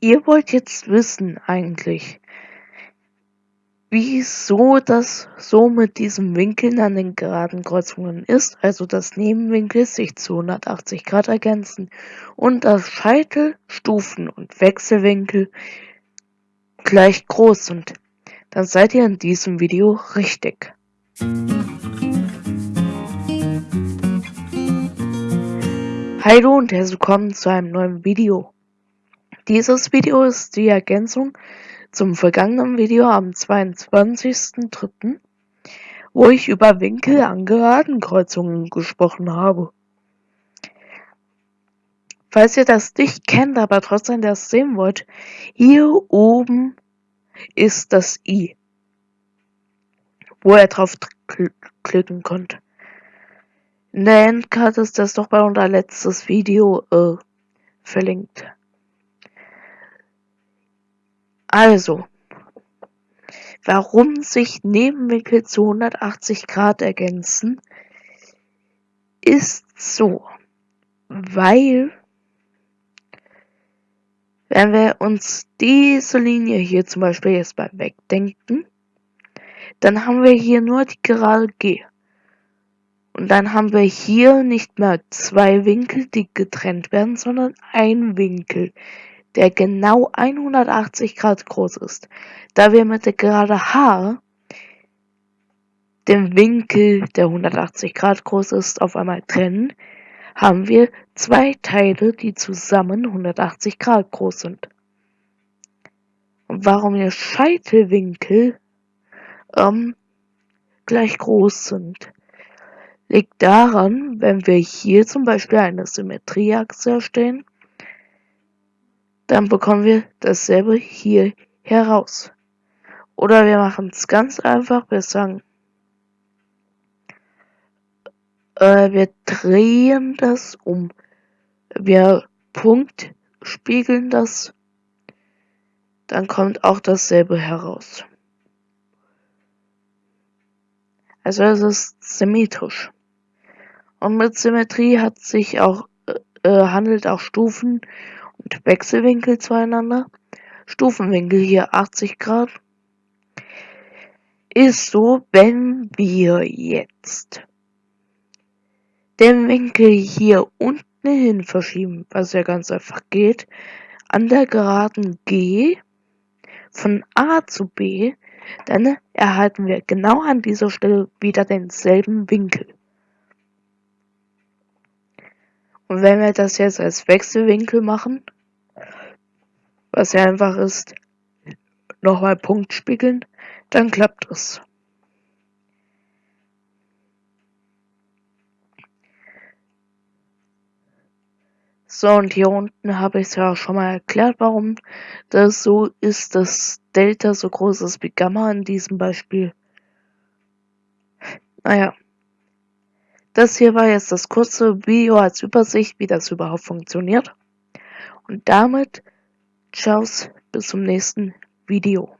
Ihr wollt jetzt wissen eigentlich, wieso das so mit diesen Winkeln an den geraden Kreuzungen ist, also dass Nebenwinkel sich zu 180 Grad ergänzen und dass Scheitel, Stufen und Wechselwinkel gleich groß sind, dann seid ihr in diesem Video richtig. Hallo und herzlich willkommen zu einem neuen Video. Dieses Video ist die Ergänzung zum vergangenen Video am 22.03., wo ich über Winkel an geraden Kreuzungen gesprochen habe. Falls ihr das nicht kennt, aber trotzdem das sehen wollt, hier oben ist das i, wo ihr drauf klicken könnt. In der Endcard ist das doch bei unser letztes Video äh, verlinkt. Also, warum sich Nebenwinkel zu 180 Grad ergänzen, ist so, weil wenn wir uns diese Linie hier zum Beispiel jetzt mal wegdenken, dann haben wir hier nur die gerade G. Und dann haben wir hier nicht mehr zwei Winkel, die getrennt werden, sondern ein Winkel, der genau 180 Grad groß ist. Da wir mit der Gerade H den Winkel, der 180 Grad groß ist, auf einmal trennen, haben wir zwei Teile, die zusammen 180 Grad groß sind. Und warum der Scheitelwinkel ähm, gleich groß sind, liegt daran, wenn wir hier zum Beispiel eine Symmetrieachse erstellen, dann bekommen wir dasselbe hier heraus. Oder wir machen es ganz einfach, wir sagen, äh, wir drehen das um. Wir Punkt spiegeln das, dann kommt auch dasselbe heraus. Also es ist symmetrisch. Und mit Symmetrie hat sich auch, äh, handelt auch Stufen und Wechselwinkel zueinander. Stufenwinkel hier 80 Grad. Ist so, wenn wir jetzt den Winkel hier unten hin verschieben, was ja ganz einfach geht, an der Geraden G von A zu B, dann erhalten wir genau an dieser Stelle wieder denselben Winkel. Und wenn wir das jetzt als Wechselwinkel machen, was ja einfach ist, nochmal Punkt spiegeln, dann klappt es. So, und hier unten habe ich es ja auch schon mal erklärt, warum das so ist, dass Delta so groß ist wie Gamma in diesem Beispiel. Naja. Das hier war jetzt das kurze Video als Übersicht, wie das überhaupt funktioniert. Und damit, ciao, bis zum nächsten Video.